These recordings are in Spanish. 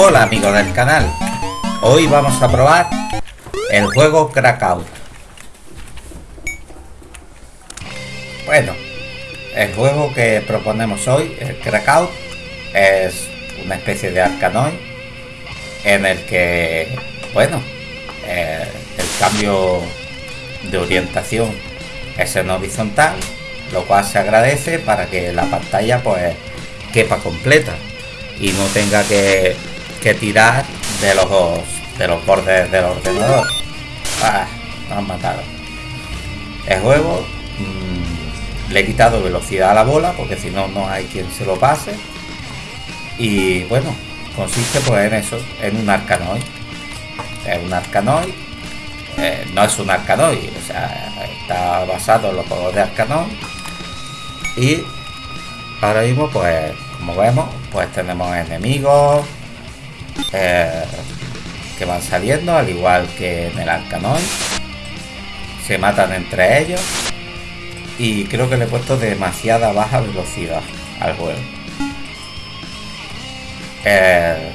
Hola amigos del canal, hoy vamos a probar el juego Crackout. Bueno, el juego que proponemos hoy, el Crackout, es una especie de Arkanoid en el que, bueno, eh, el cambio de orientación es en horizontal, lo cual se agradece para que la pantalla pues quepa completa y no tenga que, tirar de los de los bordes del ordenador. Ah, han matado. El juego mm, le he quitado velocidad a la bola porque si no no hay quien se lo pase. Y bueno, consiste pues en eso, en un arcanoid. Es un arcanoid. Eh, no es un arcanoid, o sea, está basado en los juegos de arcanoid. Y ahora mismo pues como vemos pues tenemos enemigos eh, que van saliendo al igual que en el Arcanoid se matan entre ellos. Y creo que le he puesto demasiada baja velocidad al juego. Eh,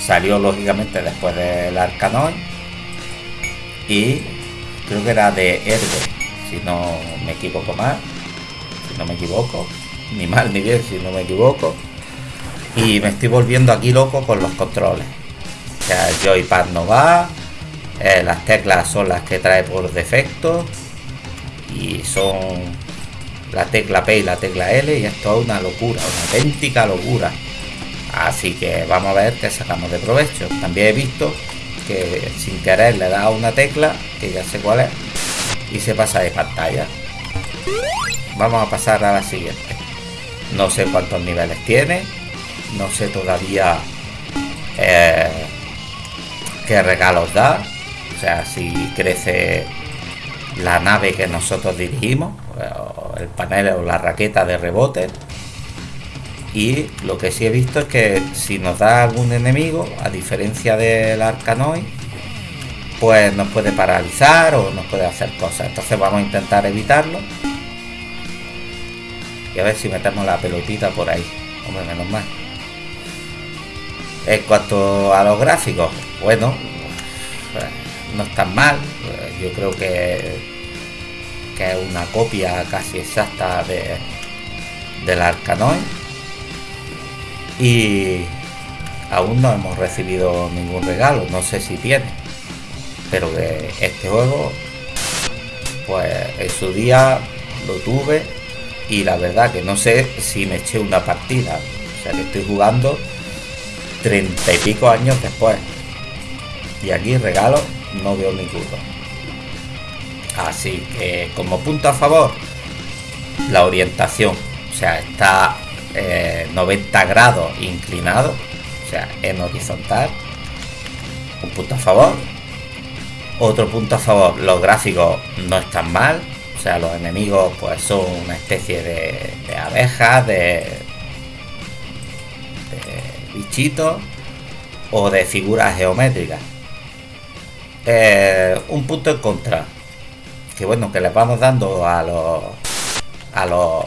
salió lógicamente después del Arcanoid y creo que era de Herbe si no me equivoco mal si no me equivoco. Ni mal ni bien si no me equivoco. Y me estoy volviendo aquí loco con los controles. O sea, el joypad no va, eh, las teclas son las que trae por defecto y son la tecla P y la tecla L y esto es una locura, una auténtica locura. Así que vamos a ver qué sacamos de provecho. También he visto que sin querer le da una tecla, que ya sé cuál es, y se pasa de pantalla. Vamos a pasar a la siguiente. No sé cuántos niveles tiene. No sé todavía eh, qué regalos da. O sea, si crece la nave que nosotros dirigimos, el panel o la raqueta de rebote. Y lo que sí he visto es que si nos da algún enemigo, a diferencia del Arcanoid, pues nos puede paralizar o nos puede hacer cosas. Entonces vamos a intentar evitarlo y a ver si metemos la pelotita por ahí. Hombre, menos mal. En cuanto a los gráficos, bueno, no están mal. Yo creo que, que es una copia casi exacta de, del Arcanoid. Y aún no hemos recibido ningún regalo, no sé si tiene. Pero que este juego, pues en su día lo tuve y la verdad que no sé si me eché una partida. O sea que estoy jugando treinta y pico años después. Y aquí regalo no veo ninguno. Así que como punto a favor, la orientación. O sea, está 90 eh, grados inclinado. O sea, en horizontal. Un punto a favor. Otro punto a favor, los gráficos no están mal sea, los enemigos pues son una especie de, abejas, de, bichitos o de figuras geométricas. Eh, un punto en contra. Que bueno, que les vamos dando a los a los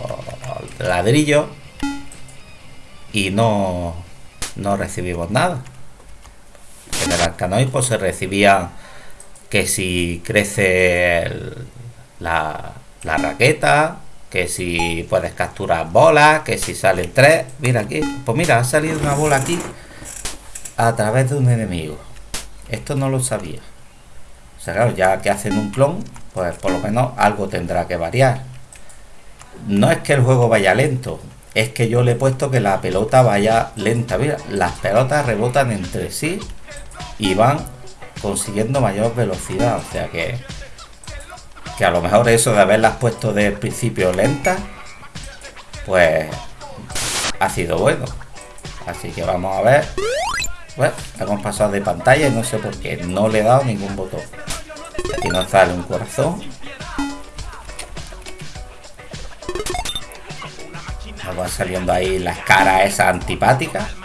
ladrillos y no, no recibimos nada. En el arcanoid pues se recibía que si crece el, la, raqueta, que si puedes capturar bolas, que si salen tres. Mira aquí, pues mira, ha salido una bola aquí a través de un enemigo. Esto no lo sabía. O sea, claro, ya que hacen un clon, pues por lo menos algo tendrá que variar. No es que el juego vaya lento, es que yo le he puesto que la pelota vaya lenta. Mira, las pelotas rebotan entre sí y van consiguiendo mayor velocidad. O sea que que a lo mejor eso de haberlas puesto de principio lentas, pues ha sido bueno. Así que vamos a ver. Bueno, hemos pasado de pantalla y no sé por qué. No le he dado ningún botón. Aquí nos sale un corazón. Nos van saliendo ahí las caras esas antipáticas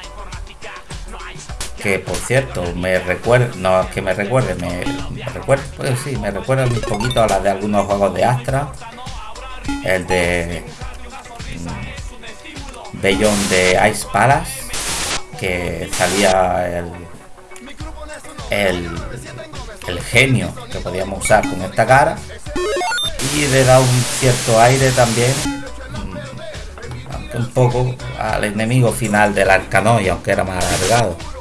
que por cierto me recuerda, no es que me recuerde, me, recuerda, pues sí, me recuerda un poquito a las de algunos juegos de Astra, el de mm, Beyond de Ice Palace, que salía el, el, el genio que podíamos usar con esta cara. Y le da un cierto aire también mm, un poco al enemigo final del Arcanoid aunque era más alargado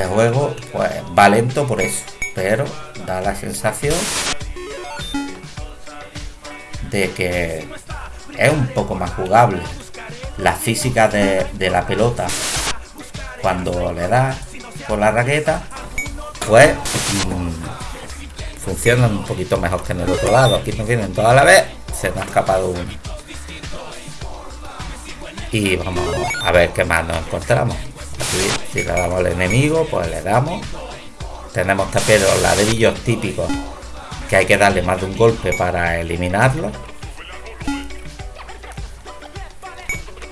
el juego pues va lento por eso pero da la sensación de que es un poco más jugable. La física de, la pelota cuando le da con la raqueta pues mmm, funcionan un poquito mejor que en el otro lado. Aquí nos vienen toda la vez se nos ha escapado uno. Y vamos a ver qué más nos encontramos si le damos al enemigo pues le damos. Tenemos también los ladrillos típicos que hay que darle más de un golpe para eliminarlo.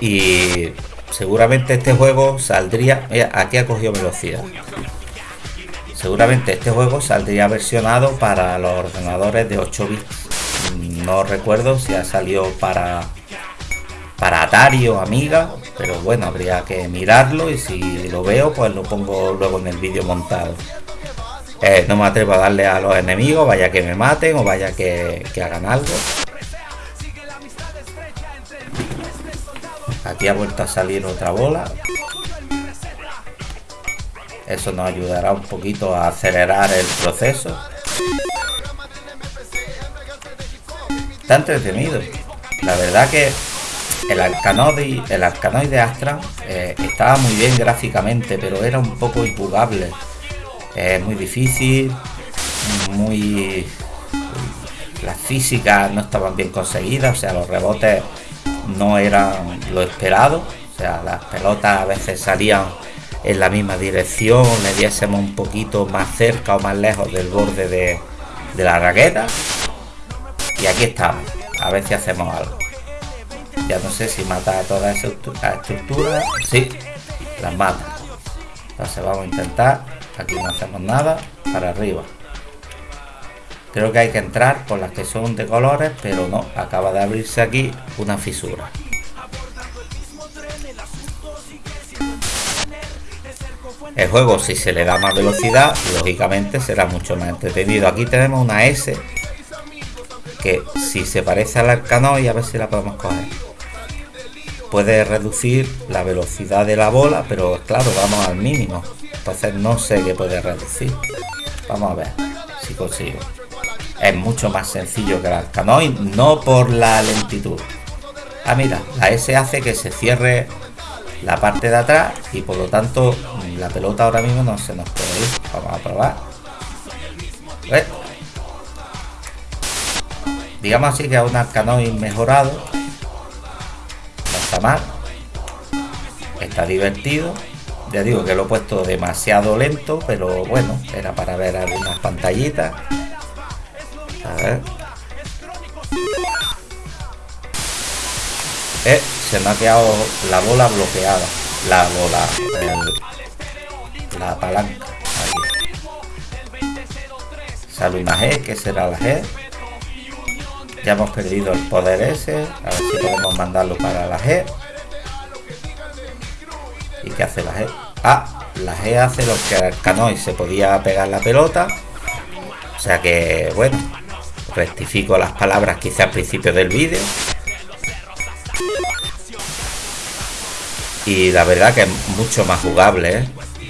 Y seguramente este juego saldría mira, aquí ha cogido velocidad. Seguramente este juego saldría versionado para los ordenadores de 8 bits. No recuerdo si ha salido para para Atari o Amiga pero bueno habría que mirarlo y si lo veo pues lo pongo luego en el vídeo montado. Eh, no me atrevo a darle a los enemigos vaya que me maten o vaya que, que hagan algo. Aquí ha vuelto a salir otra bola. Eso nos ayudará un poquito a acelerar el proceso. Está entretenido. La verdad que el el Arcanoid de Astra eh, estaba muy bien gráficamente pero era un poco impugable es muy difícil muy las físicas no estaban bien conseguidas o sea los rebotes no eran lo esperado. O sea, las pelotas a veces salían en la misma dirección, le diésemos un poquito más cerca o más lejos del borde de, de la raqueta. Y aquí estamos, a ver si hacemos algo. Ya no sé si mata a toda esa estructura. Sí, las mata. Entonces vamos a intentar. Aquí no hacemos nada. Para arriba. Creo que hay que entrar por las que son de colores, pero no, acaba de abrirse aquí una fisura. El juego, si se le da más velocidad, lógicamente será mucho más entretenido. Aquí tenemos una S que si se parece al Arcanoid, a ver si la podemos coger. Puede reducir la velocidad de la bola, pero claro, vamos al mínimo. Entonces no sé qué puede reducir. Vamos a ver si consigo es mucho más sencillo que el Arcanoid, no por la lentitud. Ah, mira, la S hace que se cierre la parte de atrás y por lo tanto la pelota ahora mismo no se nos puede ir. Vamos a probar. ¿Ves? Digamos así que es un Arcanoid mejorado. Está divertido. Ya digo que lo he puesto demasiado lento, pero bueno, era para ver algunas pantallitas. Eh, se me ha quedado la bola bloqueada. La bola. la palanca. Sale una G, que será la G. Ya hemos perdido el poder ese. A ver si podemos mandarlo para la G. ¿Y qué hace la G? Ah, la G hace lo que el canoy se podía pegar la pelota. O sea que, bueno, rectifico las palabras quizá al principio del vídeo y la verdad que es mucho más jugable ¿eh?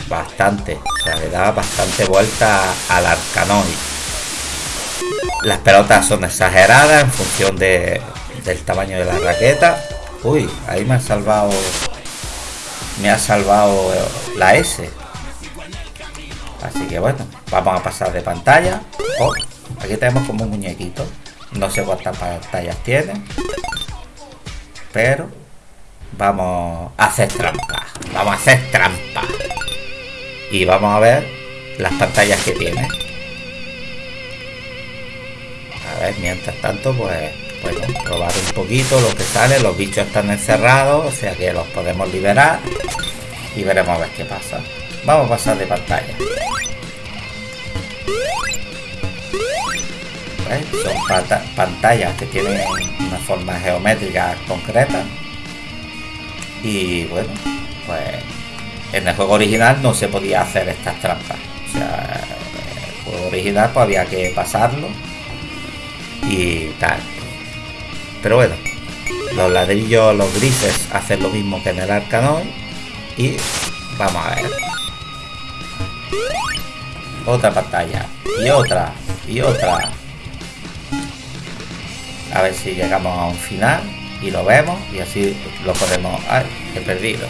bastante o sea le da bastante vuelta al arcanoid las pelotas son exageradas en función de, del tamaño de la raqueta uy ahí me ha salvado me ha salvado la S así que bueno vamos a pasar de pantalla oh. Aquí tenemos como un muñequito. No sé cuántas pantallas tiene. Pero vamos a hacer trampa. Vamos a hacer trampa. Y vamos a ver las pantallas que tiene. Ver, mientras tanto, pues, bueno, probar un poquito lo que sale. Los bichos están encerrados, o sea que los podemos liberar. Y veremos a ver qué pasa. Vamos a pasar de pantalla. Son pantallas que tienen una forma geométrica concreta. Y bueno, pues en el juego original no se podía hacer estas trampas. O sea, el juego original pues había que pasarlo y tal. Pero bueno, los ladrillos, los grises hacen lo mismo que en el Arcanoid y vamos a ver. Otra pantalla y otra y otra. A ver si llegamos a un final y lo vemos y así lo podemos... ¡Ay! He perdido.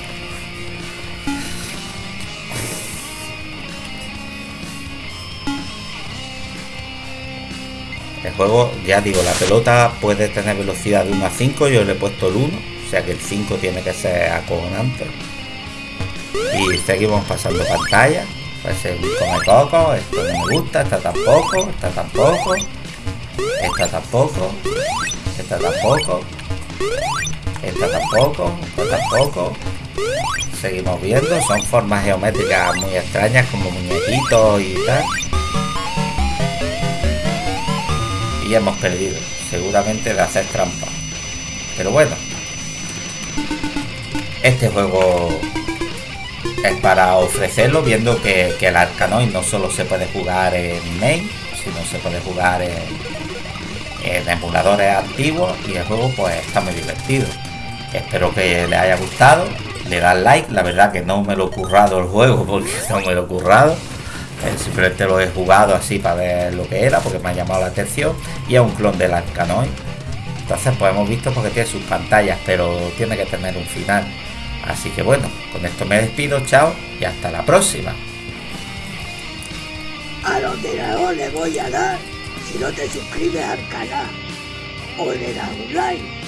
El juego, ya digo, la pelota puede tener velocidad de 1 a 5, yo le he puesto el 1, o sea que el 5 tiene que ser acogonante. Y seguimos pasando pantalla. Parece un come coco, esto no me gusta, esta tampoco, esta tampoco, esta tampoco, esta tampoco, esta tampoco, esta tampoco. Seguimos viendo, son formas geométricas muy extrañas como muñequitos y tal. Hemos perdido, seguramente de hacer trampa. Pero bueno, este juego es para ofrecerlo, viendo que, el Arcanoid no solo se puede jugar en main, sino se puede jugar en, en emuladores antiguos y el juego pues está muy divertido. Espero que les haya gustado, le dan like, la verdad que no me lo he currado el juego porque no me lo he currado eh, simplemente lo he jugado así para ver lo que era, porque me ha llamado la atención. Y es un clon del Arcanoid. Entonces, pues hemos visto porque tiene sus pantallas, pero tiene que tener un final. Así que bueno, con esto me despido, chao y hasta la próxima. A los le voy a dar si no te suscribes al canal o le das un like.